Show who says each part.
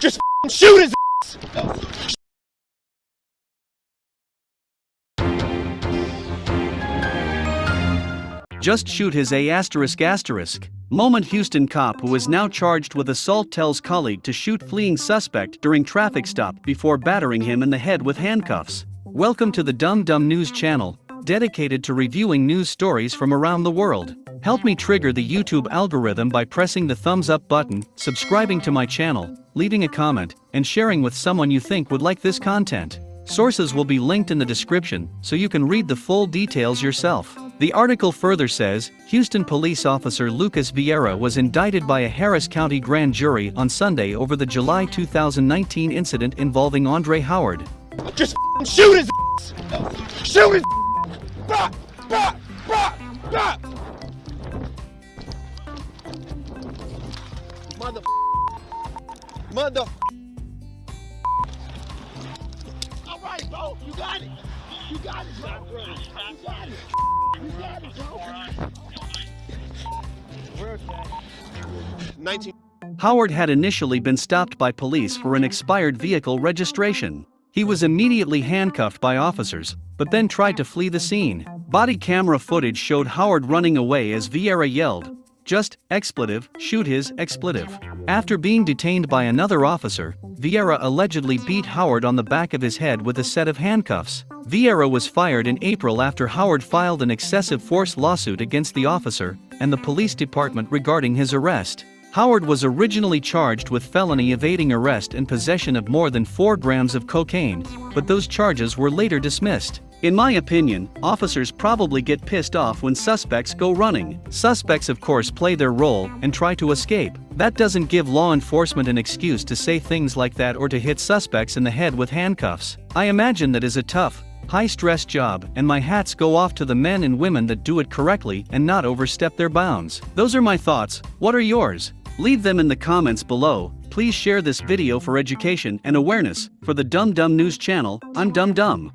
Speaker 1: Just shoot his ass!
Speaker 2: Just shoot his A asterisk asterisk. Moment Houston cop who is now charged with assault tells colleague to shoot fleeing suspect during traffic stop before battering him in the head with handcuffs. Welcome to the Dumb Dumb News channel, dedicated to reviewing news stories from around the world. Help me trigger the YouTube algorithm by pressing the thumbs up button, subscribing to my channel, leaving a comment, and sharing with someone you think would like this content. Sources will be linked in the description so you can read the full details yourself. The article further says Houston police officer Lucas Vieira was indicted by a Harris County grand jury on Sunday over the July 2019 incident involving Andre Howard.
Speaker 1: Just shoot his! Shoot his! Mother Mother All right, bro. You got it. You got it, bro. You got it. You got it, bro. 19
Speaker 2: Howard had initially been stopped by police for an expired vehicle registration. He was immediately handcuffed by officers, but then tried to flee the scene. Body camera footage showed Howard running away as Vieira yelled, just, expletive, shoot his, expletive. After being detained by another officer, Vieira allegedly beat Howard on the back of his head with a set of handcuffs. Vieira was fired in April after Howard filed an excessive force lawsuit against the officer and the police department regarding his arrest. Howard was originally charged with felony evading arrest and possession of more than 4 grams of cocaine, but those charges were later dismissed. In my opinion, officers probably get pissed off when suspects go running. Suspects, of course, play their role and try to escape. That doesn't give law enforcement an excuse to say things like that or to hit suspects in the head with handcuffs. I imagine that is a tough, high stress job, and my hats go off to the men and women that do it correctly and not overstep their bounds. Those are my thoughts, what are yours? Leave them in the comments below. Please share this video for education and awareness. For the Dumb Dumb News channel, I'm Dumb Dumb.